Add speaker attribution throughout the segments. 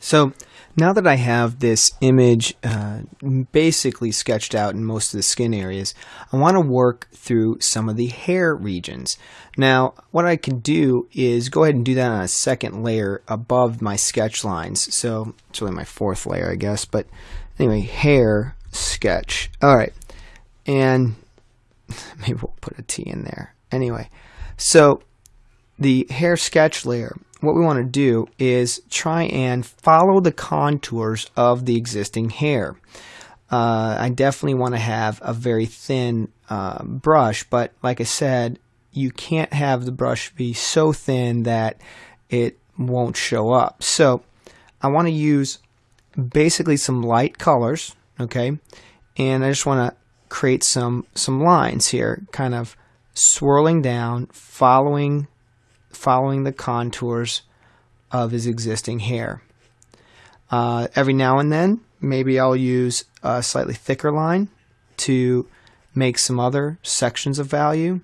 Speaker 1: So now that I have this image uh, basically sketched out in most of the skin areas, I want to work through some of the hair regions. Now, what I can do is go ahead and do that on a second layer above my sketch lines. So it's really my fourth layer, I guess. But anyway, hair sketch. All right. And maybe we'll put a T in there. Anyway, so the hair sketch layer what we want to do is try and follow the contours of the existing hair. Uh, I definitely want to have a very thin uh, brush, but like I said, you can't have the brush be so thin that it won't show up. So I want to use basically some light colors, okay? And I just want to create some some lines here, kind of swirling down, following following the contours of his existing hair. Uh, every now and then, maybe I'll use a slightly thicker line to make some other sections of value,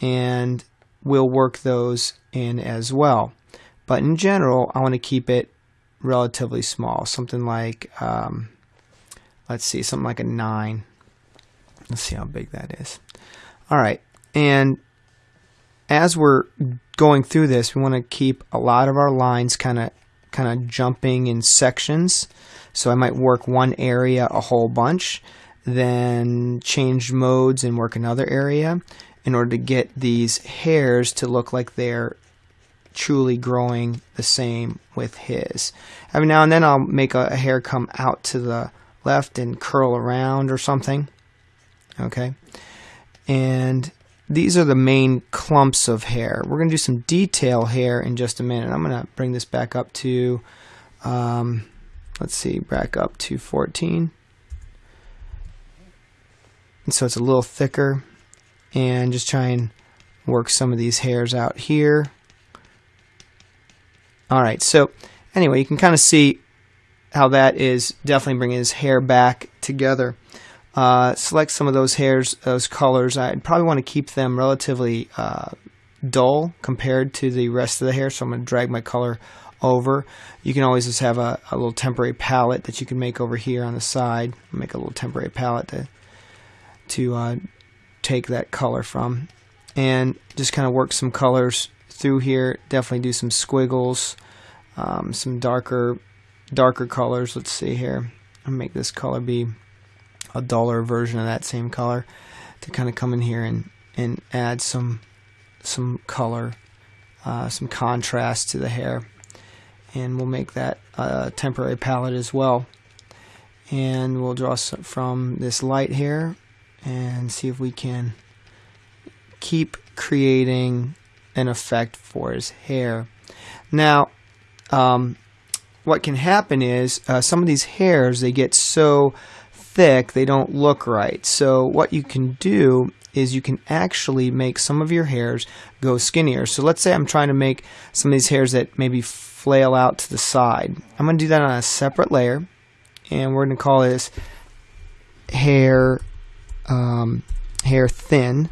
Speaker 1: and we'll work those in as well. But in general, I want to keep it relatively small, something like, um, let's see, something like a 9. Let's see how big that is. All right, and as we're going through this, we want to keep a lot of our lines kind of kind of jumping in sections. So I might work one area a whole bunch, then change modes and work another area in order to get these hairs to look like they're truly growing the same with his. Every now and then I'll make a, a hair come out to the left and curl around or something. Okay. And these are the main clumps of hair. We're going to do some detail hair in just a minute. I'm going to bring this back up to, um, let's see, back up to 14. And so it's a little thicker. And just try and work some of these hairs out here. Alright, so anyway, you can kind of see how that is definitely bringing his hair back together uh, select some of those hairs, those colors. I'd probably want to keep them relatively uh, dull compared to the rest of the hair, so I'm going to drag my color over. You can always just have a, a little temporary palette that you can make over here on the side. Make a little temporary palette to, to uh, take that color from. And just kind of work some colors through here. Definitely do some squiggles, um, some darker darker colors. Let's see here. I'll make this color be a duller version of that same color to kind of come in here and, and add some some color, uh, some contrast to the hair. And we'll make that a temporary palette as well. And we'll draw some from this light here and see if we can keep creating an effect for his hair. Now, um, what can happen is uh, some of these hairs, they get so thick, they don't look right. So what you can do is you can actually make some of your hairs go skinnier. So let's say I'm trying to make some of these hairs that maybe flail out to the side. I'm going to do that on a separate layer and we're going to call this hair um, hair thin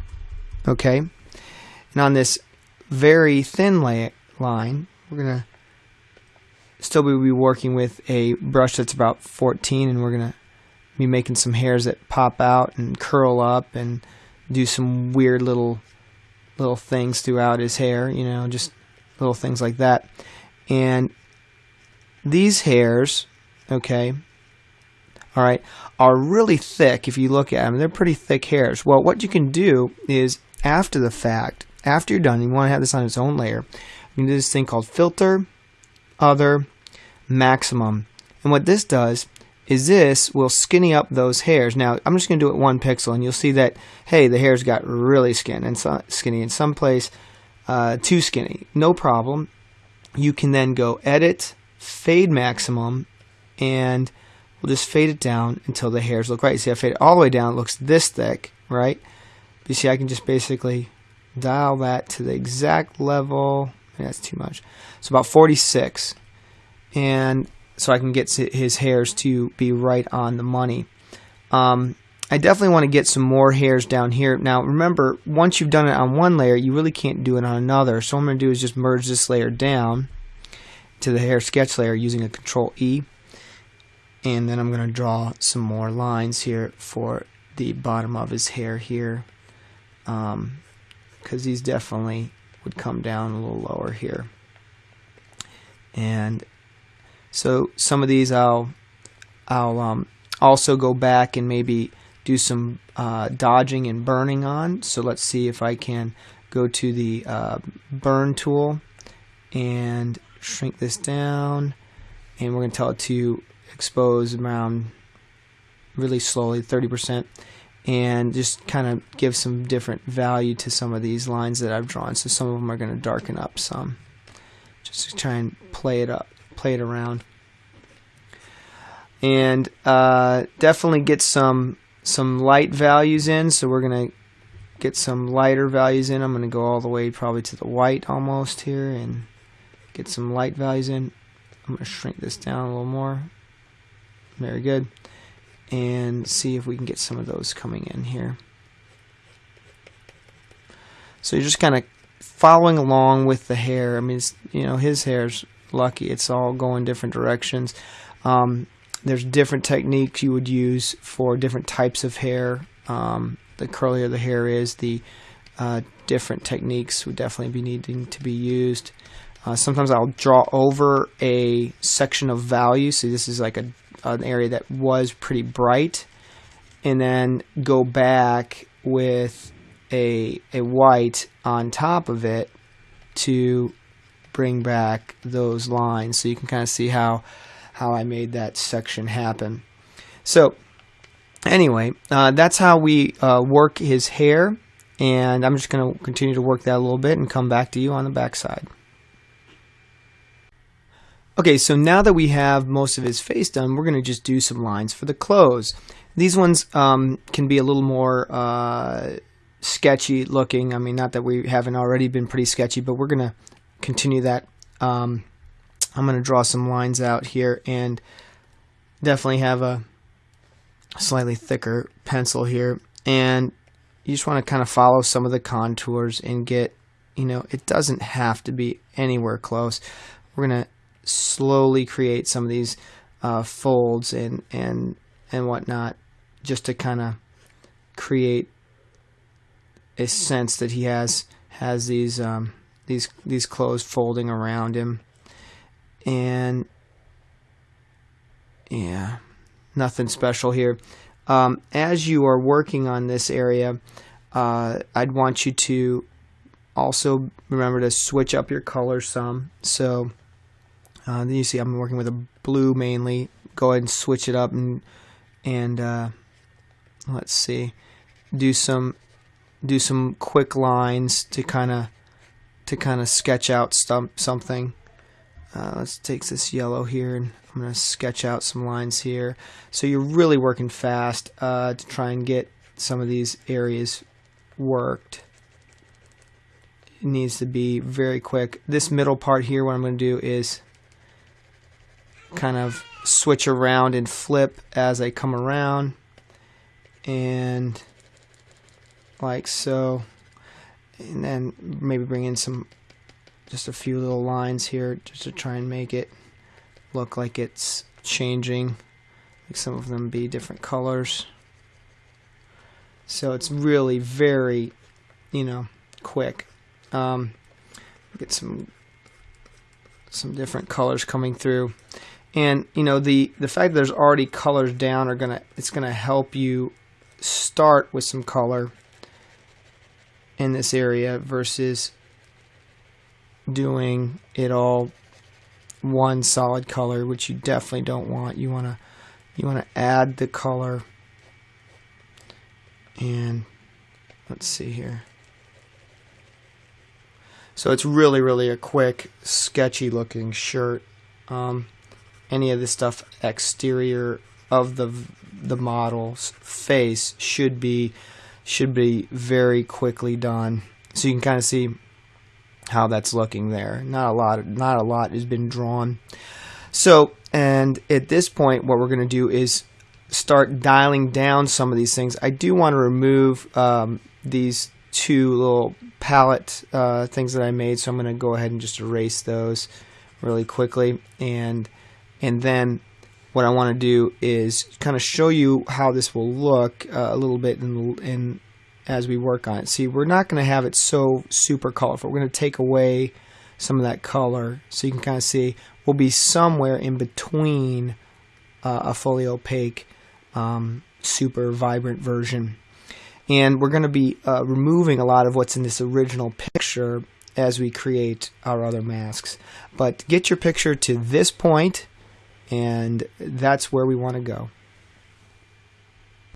Speaker 1: okay and on this very thin line we're going to still be working with a brush that's about 14 and we're going to me making some hairs that pop out and curl up and do some weird little little things throughout his hair, you know, just little things like that. And these hairs, okay, all right, are really thick if you look at them. They're pretty thick hairs. Well, what you can do is after the fact, after you're done, you want to have this on its own layer, you can do this thing called filter, other, maximum. And what this does is this will skinny up those hairs. Now, I'm just going to do it one pixel, and you'll see that, hey, the hairs got really skin and so, skinny in some place, uh, too skinny. No problem. You can then go Edit, Fade Maximum, and we'll just fade it down until the hairs look right. See, I fade it all the way down. It looks this thick, right? You see, I can just basically dial that to the exact level. That's too much. So about 46. And so I can get his hairs to be right on the money. Um, I definitely want to get some more hairs down here. Now remember, once you've done it on one layer, you really can't do it on another. So what I'm going to do is just merge this layer down. to the hair sketch layer using a control E and then I'm going to draw some more lines here for the bottom of his hair here because um, these definitely would come down a little lower here and so some of these I'll I'll um, also go back and maybe do some uh, dodging and burning on. So let's see if I can go to the uh, burn tool and shrink this down. And we're going to tell it to expose around really slowly 30% and just kind of give some different value to some of these lines that I've drawn. So some of them are going to darken up some just to try and play it up play it around. And uh, definitely get some some light values in. So we're going to get some lighter values in. I'm going to go all the way probably to the white almost here and get some light values in. I'm to shrink this down a little more. Very good. And see if we can get some of those coming in here. So you're just kind of following along with the hair. I mean you know his hair's lucky it's all going different directions um, there's different techniques you would use for different types of hair um, the curlier the hair is the uh, different techniques would definitely be needing to be used uh, sometimes I'll draw over a section of value. So this is like a, an area that was pretty bright. And then go back with a, a white on top of it to bring back those lines. So you can kind of see how, how I made that section happen. So anyway, uh, that's how we uh, work his hair. And I'm just going to continue to work that a little bit and come back to you on the back side. Okay, so now that we have most of his face done, we're going to just do some lines for the clothes. These ones um, can be a little more uh, sketchy looking. I mean, not that we haven't already been pretty sketchy, but we're going to continue that. Um, I'm going to draw some lines out here and definitely have a slightly thicker pencil here. And you just want to kind of follow some of the contours and get, you know, it doesn't have to be anywhere close. We're going to slowly create some of these uh, folds and and and whatnot, just to kind of create a sense that he has has these um, these these clothes folding around him, and yeah, nothing special here. Um, as you are working on this area, uh, I'd want you to also remember to switch up your colors some. So uh, then you see I'm working with a blue mainly. Go ahead and switch it up and and uh, let's see, do some do some quick lines to kind of to kind of sketch out some, something. Uh, let's take this yellow here and I'm going to sketch out some lines here. So you're really working fast uh, to try and get some of these areas worked. It needs to be very quick. This middle part here, what I'm going to do is kind of switch around and flip as I come around and like so and then maybe bring in some just a few little lines here just to try and make it look like it's changing. Like some of them be different colors. So it's really very you know quick. Um, get some some different colors coming through. And you know the the fact that there's already colors down are gonna it's gonna help you start with some color in this area versus doing it all one solid color which you definitely don't want. You want to you want to add the color. And let's see here. So it's really really a quick sketchy looking shirt. Um, any of the stuff exterior of the the model's face should be should be very quickly done. So you can kind of see how that's looking there. Not a lot not a lot has been drawn. So and at this point what we're going to do is start dialing down some of these things. I do want to remove um, these two little palette uh, things that I made so I'm going to go ahead and just erase those really quickly and and then what I want to do is kind of show you how this will look uh, a little bit in, in as we work on it. See, we're not going to have it so super colorful. We're going to take away some of that color so you can kind of see we'll be somewhere in between uh, a fully opaque um, super vibrant version and we're going to be uh, removing a lot of what's in this original picture as we create our other masks but get your picture to this point and that's where we want to go